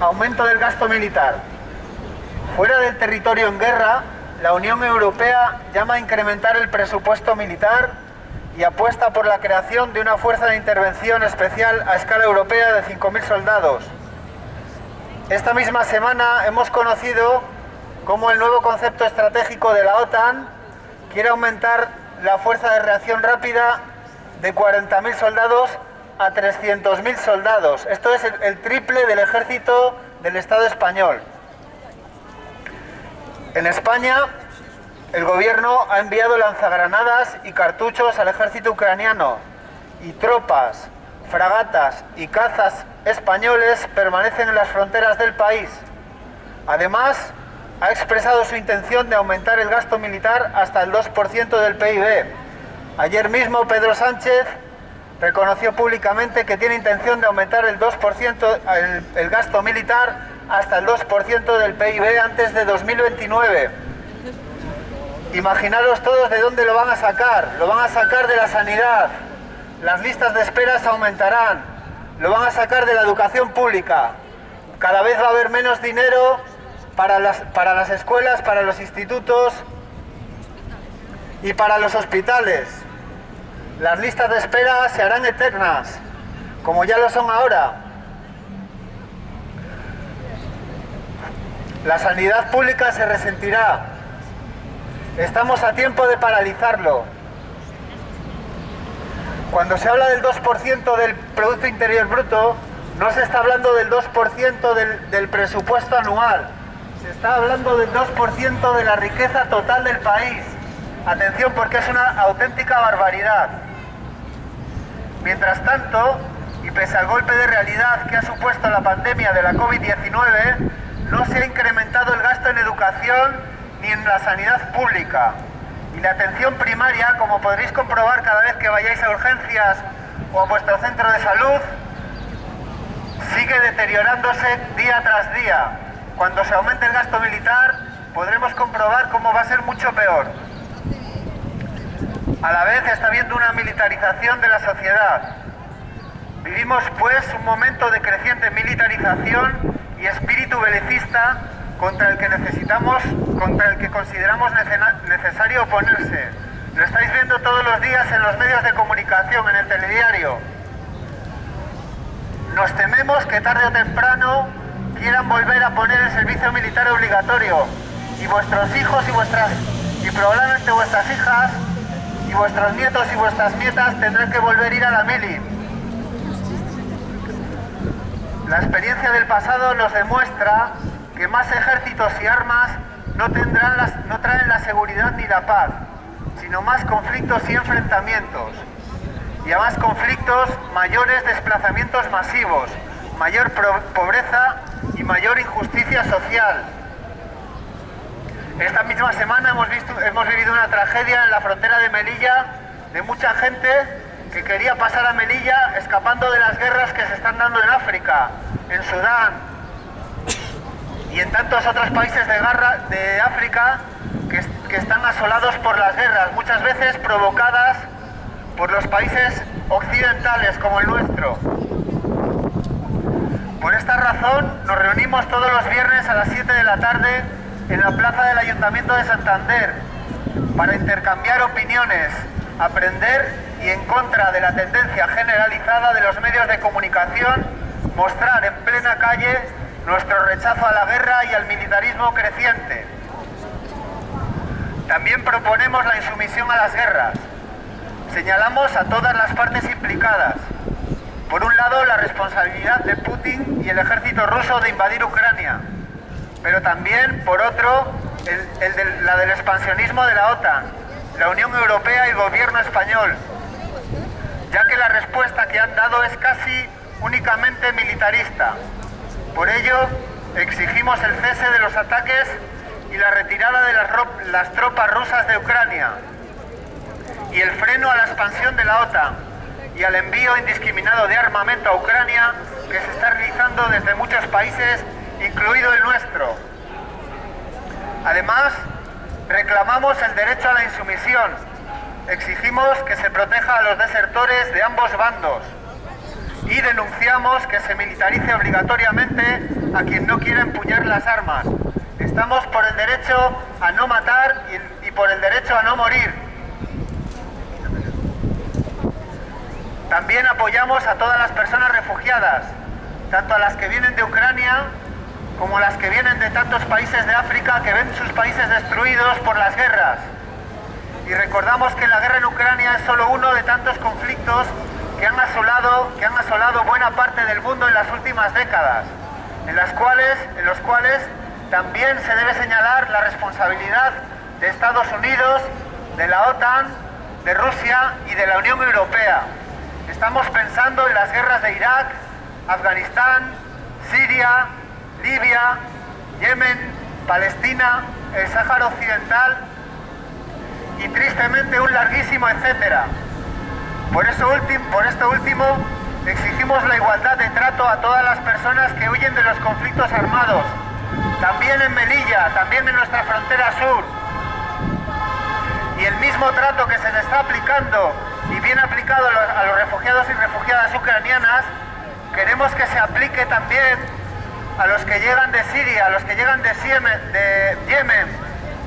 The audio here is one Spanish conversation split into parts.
Aumento del gasto militar. Fuera del territorio en guerra, la Unión Europea llama a incrementar el presupuesto militar y apuesta por la creación de una fuerza de intervención especial a escala europea de 5.000 soldados. Esta misma semana hemos conocido cómo el nuevo concepto estratégico de la OTAN quiere aumentar la fuerza de reacción rápida de 40.000 soldados a 300.000 soldados. Esto es el, triple del ejército del Estado español. En España, el gobierno ha enviado lanzagranadas y cartuchos al ejército ucraniano y tropas, fragatas y cazas españoles permanecen en las fronteras del país. Además, ha expresado su intención de aumentar el gasto militar hasta el 2% del PIB. Ayer mismo Pedro Sánchez reconoció públicamente que tiene intención de aumentar el 2% el, gasto militar hasta el 2% del PIB antes de 2029. Imaginaros todos de dónde lo van a sacar. Lo van a sacar de la sanidad. Las listas de esperas aumentarán. Lo van a sacar de la educación pública. Cada vez va a haber menos dinero para las, para las escuelas, para los institutos y para los hospitales. Las listas de espera se harán eternas, como ya lo son ahora. La sanidad pública se resentirá. Estamos a tiempo de paralizarlo. Cuando se habla del 2% del Producto Interior Bruto, no se está hablando del 2% del, del presupuesto anual, se está hablando del 2% de la riqueza total del país. Atención porque es una auténtica barbaridad. Mientras tanto, y pese al golpe de realidad que ha supuesto la pandemia de la COVID-19, no se ha incrementado el gasto en educación ni en la sanidad pública. Y la atención primaria, como podréis comprobar cada vez que vayáis a urgencias o a vuestro centro de salud, sigue deteriorándose día tras día. Cuando se aumente el gasto militar, podremos comprobar cómo va a ser mucho peor. A la vez está habiendo una militarización de la sociedad. Vivimos pues un momento de creciente militarización y espíritu belicista contra el que necesitamos, contra el que consideramos necesario oponerse. Lo estáis viendo todos los días en los medios de comunicación, en el telediario. Nos tememos que tarde o temprano quieran volver a poner el servicio militar obligatorio y vuestros hijos y vuestras y probablemente vuestras hijas y vuestros nietos y vuestras nietas tendrán que volver a ir a la mili. La experiencia del pasado nos demuestra que más ejércitos y armas no, no traen la seguridad ni la paz, sino más conflictos y enfrentamientos. Y a más conflictos, mayores desplazamientos masivos, mayor pobreza y mayor injusticia social. Esta misma semana hemos, visto, hemos vivido una tragedia en la frontera de Melilla de mucha gente que quería pasar a Melilla escapando de las guerras que se están dando en África, en Sudán y en tantos otros países de, de África que, que están asolados por las guerras, muchas veces provocadas por los países occidentales como el nuestro. Por esta razón nos reunimos todos los viernes a las 7 de la tarde en la plaza del Ayuntamiento de Santander para intercambiar opiniones, aprender y en contra de la tendencia generalizada de los medios de comunicación, mostrar en plena calle nuestro rechazo a la guerra y al militarismo creciente. También proponemos la insumisión a las guerras. Señalamos a todas las partes implicadas. Por un lado, la responsabilidad de Putin y el ejército ruso de invadir Ucrania pero también, por otro, la del expansionismo de la OTAN, la Unión Europea y el gobierno español, ya que la respuesta que han dado es casi únicamente militarista. Por ello, exigimos el cese de los ataques y la retirada de las, las tropas rusas de Ucrania y el freno a la expansión de la OTAN y al envío indiscriminado de armamento a Ucrania que se está realizando desde muchos países incluido el nuestro. Además, reclamamos el derecho a la insumisión. Exigimos que se proteja a los desertores de ambos bandos y denunciamos que se militarice obligatoriamente a quien no quiera empuñar las armas. Estamos por el derecho a no matar y, por el derecho a no morir. También apoyamos a todas las personas refugiadas, tanto a las que vienen de Ucrania como las que vienen de tantos países de África que ven sus países destruidos por las guerras. Y recordamos que la guerra en Ucrania es solo uno de tantos conflictos que han asolado, que han asolado buena parte del mundo en las últimas décadas, en, las cuales, en los cuales también se debe señalar la responsabilidad de Estados Unidos, de la OTAN, de Rusia y de la Unión Europea. Estamos pensando en las guerras de Irak, Afganistán, Siria, Libia, Yemen, Palestina, el Sáhara Occidental y tristemente un larguísimo etcétera. Por, eso por esto último, exigimos la igualdad de trato a todas las personas que huyen de los conflictos armados, también en Melilla, también en nuestra frontera sur. Y el mismo trato que se le está aplicando y bien aplicado a los refugiados y refugiadas ucranianas, queremos que se aplique también a los que llegan de Siria, a los que llegan de Yemen,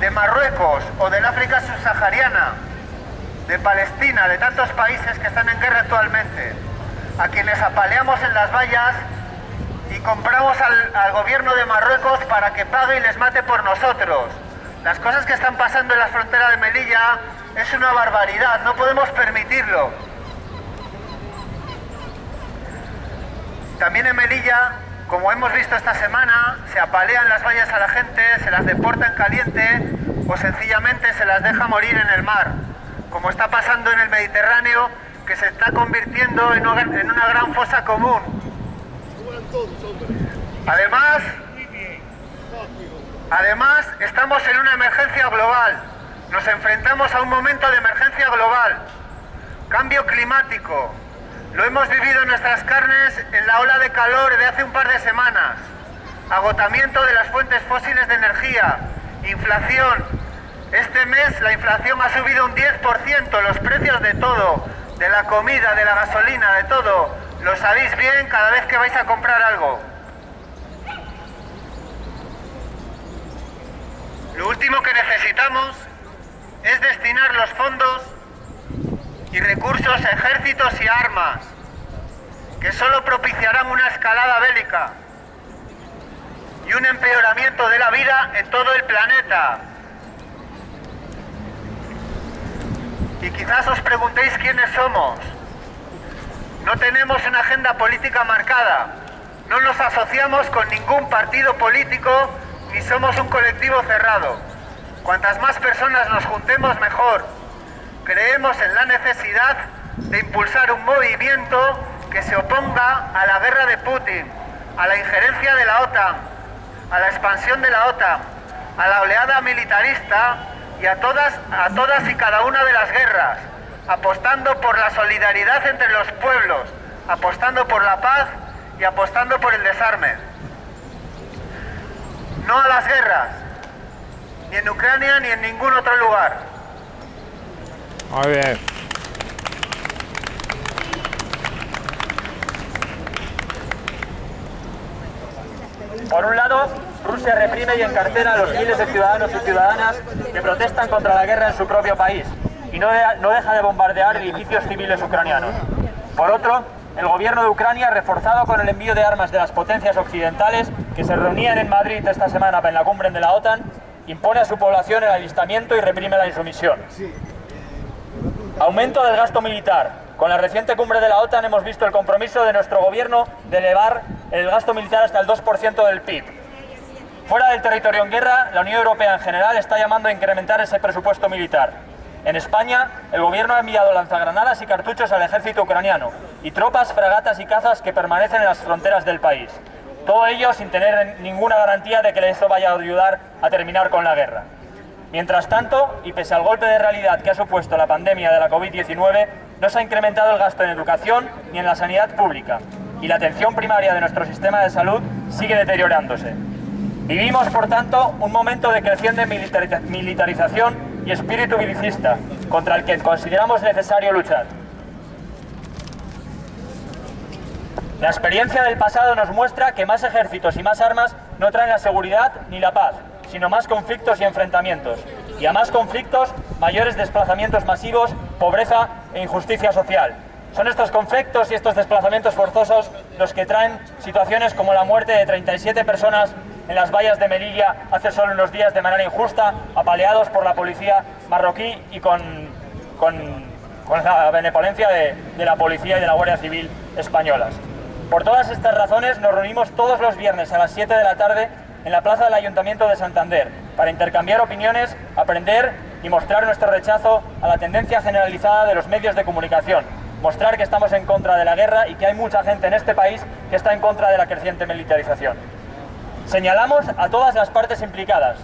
de Marruecos o del África subsahariana, de Palestina, de tantos países que están en guerra actualmente, a quienes apaleamos en las vallas y compramos al, gobierno de Marruecos para que pague y les mate por nosotros. Las cosas que están pasando en la frontera de Melilla es una barbaridad, no podemos permitirlo. También en Melilla como hemos visto esta semana, se apalean las vallas a la gente, se las deporta en caliente o sencillamente se las deja morir en el mar, como está pasando en el Mediterráneo, que se está convirtiendo en una gran fosa común. Además, además, estamos en una emergencia global. Nos enfrentamos a un momento de emergencia global. Cambio climático, lo hemos vivido en nuestras carnes en la ola de calor de hace un par de semanas. Agotamiento de las fuentes fósiles de energía, inflación. Este mes la inflación ha subido un 10%, los precios de todo, de la comida, de la gasolina, de todo. Lo sabéis bien cada vez que vais a comprar algo. Lo último que necesitamos es destinar los fondos recursos, ejércitos y armas, que solo propiciarán una escalada bélica y un empeoramiento de la vida en todo el planeta. Y quizás os preguntéis quiénes somos. No tenemos una agenda política marcada, no nos asociamos con ningún partido político ni somos un colectivo cerrado. Cuantas más personas nos juntemos, mejor creemos en la necesidad de impulsar un movimiento que se oponga a la guerra de Putin, a la injerencia de la OTAN, a la expansión de la OTAN, a la oleada militarista y a todas, a todas y cada una de las guerras, apostando por la solidaridad entre los pueblos, apostando por la paz y apostando por el desarme. No a las guerras, ni en Ucrania ni en ningún otro lugar. Muy bien. Por un lado, Rusia reprime y encarcela a los miles de ciudadanos y ciudadanas que protestan contra la guerra en su propio país y no, no deja de bombardear edificios civiles ucranianos. Por otro, el gobierno de Ucrania, reforzado con el envío de armas de las potencias occidentales que se reunían en Madrid esta semana en la cumbre de la OTAN, impone a su población el alistamiento y reprime la insumisión. Aumento del gasto militar. Con la reciente cumbre de la OTAN hemos visto el compromiso de nuestro gobierno de elevar el gasto militar hasta el 2% del PIB. Fuera del territorio en guerra, la Unión Europea en general está llamando a incrementar ese presupuesto militar. En España, el gobierno ha enviado lanzagranadas y cartuchos al ejército ucraniano y tropas, fragatas y cazas que permanecen en las fronteras del país. Todo ello sin tener ninguna garantía de que eso vaya a ayudar a terminar con la guerra. Mientras tanto, y pese al golpe de realidad que ha supuesto la pandemia de la COVID-19, no se ha incrementado el gasto en educación ni en la sanidad pública, y la atención primaria de nuestro sistema de salud sigue deteriorándose. Vivimos, por tanto, un momento de creciente militarización y espíritu belicista, contra el que consideramos necesario luchar. La experiencia del pasado nos muestra que más ejércitos y más armas no traen la seguridad ni la paz, sino más conflictos y enfrentamientos. Y a más conflictos, mayores desplazamientos masivos, pobreza e injusticia social. Son estos conflictos y estos desplazamientos forzosos los que traen situaciones como la muerte de 37 personas en las vallas de Melilla hace solo unos días de manera injusta, apaleados por la policía marroquí y con, con, con la benevolencia de, de la policía y de la Guardia Civil españolas. Por todas estas razones nos reunimos todos los viernes a las 7 de la tarde en la plaza del Ayuntamiento de Santander para intercambiar opiniones, aprender y mostrar nuestro rechazo a la tendencia generalizada de los medios de comunicación, mostrar que estamos en contra de la guerra y que hay mucha gente en este país que está en contra de la creciente militarización. Señalamos a todas las partes implicadas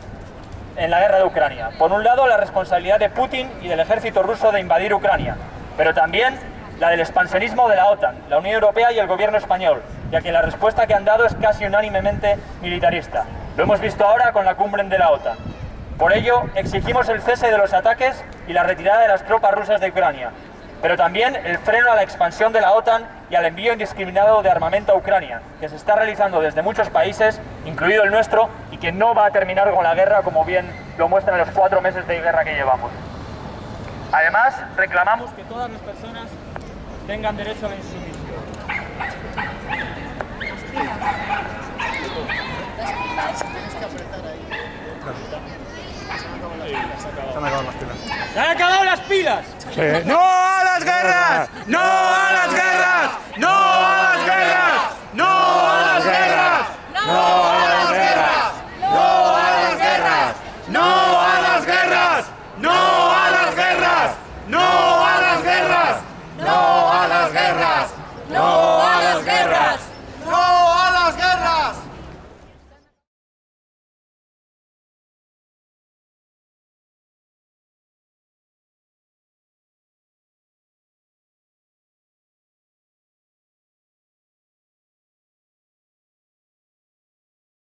en la guerra de Ucrania. Por un lado, la responsabilidad de Putin y del ejército ruso de invadir Ucrania, pero también la del expansionismo de la OTAN, la Unión Europea y el gobierno español, ya que la respuesta que han dado es casi unánimemente militarista. Lo hemos visto ahora con la cumbre de la OTAN. Por ello, exigimos el cese de los ataques y la retirada de las tropas rusas de Ucrania, pero también el freno a la expansión de la OTAN y al envío indiscriminado de armamento a Ucrania, que se está realizando desde muchos países, incluido el nuestro, y que no va a terminar con la guerra, como bien lo muestran los cuatro meses de guerra que llevamos. Además, reclamamos que todas las personas tengan derecho a la insumisión. Las pilas Tienes que apretar ahí. Se han acabado las pilas. ¡Se han acabado las pilas! ¡No a las guerras! ¡No a las guerras!